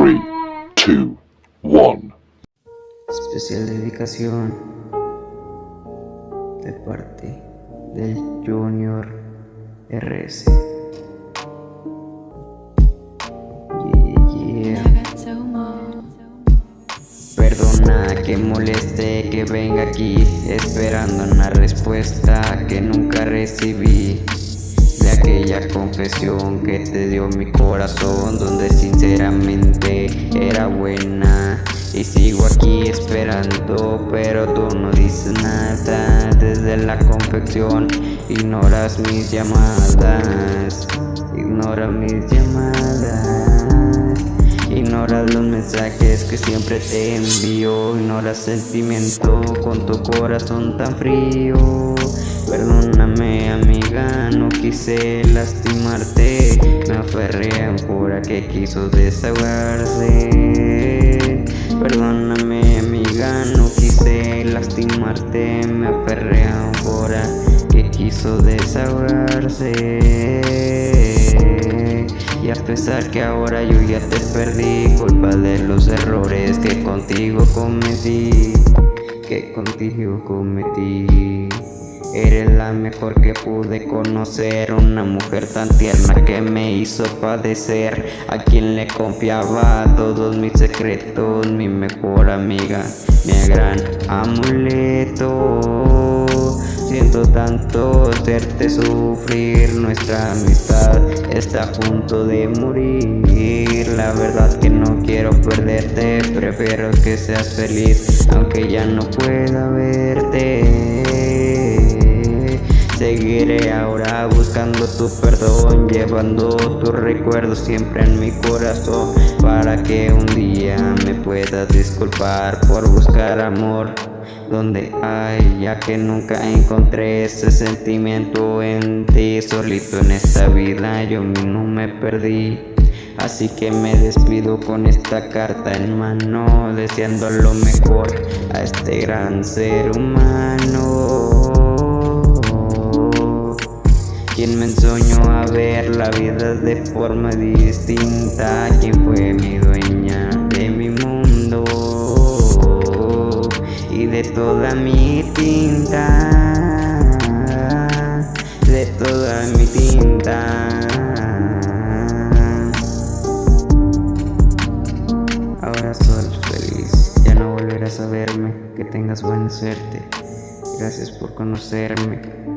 3, 2, 1. Especial dedicación de parte del Junior RS. Yeah, yeah. Perdona que moleste que venga aquí esperando una respuesta que nunca recibí de aquella confesión que te dio mi corazón donde sinceramente era buena. Y sigo aquí esperando pero tú no dices nada desde la confección. Ignoras mis llamadas ignora mis llamadas Ignoras los mensajes que siempre te envío. Ignoras sentimiento con tu corazón tan frío. Perdóname amiga, no quise lastimarte. Me aferré a que quiso desahogarse. Perdóname amiga, no quise lastimarte. Me aferré a que quiso desahogarse pesar que ahora yo ya te perdí. Culpa de los errores que contigo cometí Que contigo cometí. Eres la mejor que pude conocer Una mujer tan tierna que me hizo padecer. A quien le confiaba todos mis secretos Mi mejor amiga, mi gran amuleto Siento tanto hacerte sufrir. Nuestra amistad está a punto de morir. La verdad que no quiero perderte Prefiero que seas feliz Aunque ya no pueda verte. Seguiré ahora buscando tu perdón Llevando tus recuerdos siempre en mi corazón Para que un día me puedas disculpar por buscar amor donde hay ya que nunca encontré ese sentimiento en ti. Solito en esta vida yo mismo me perdí. Así que me despido con esta carta en mano deseando lo mejor a este gran ser humano. Quien me enseñó a ver la vida de forma distinta mi tinta. De toda mi tinta. Ahora soy feliz, ya no volverás a verme. Que tengas buena suerte. Gracias por conocerme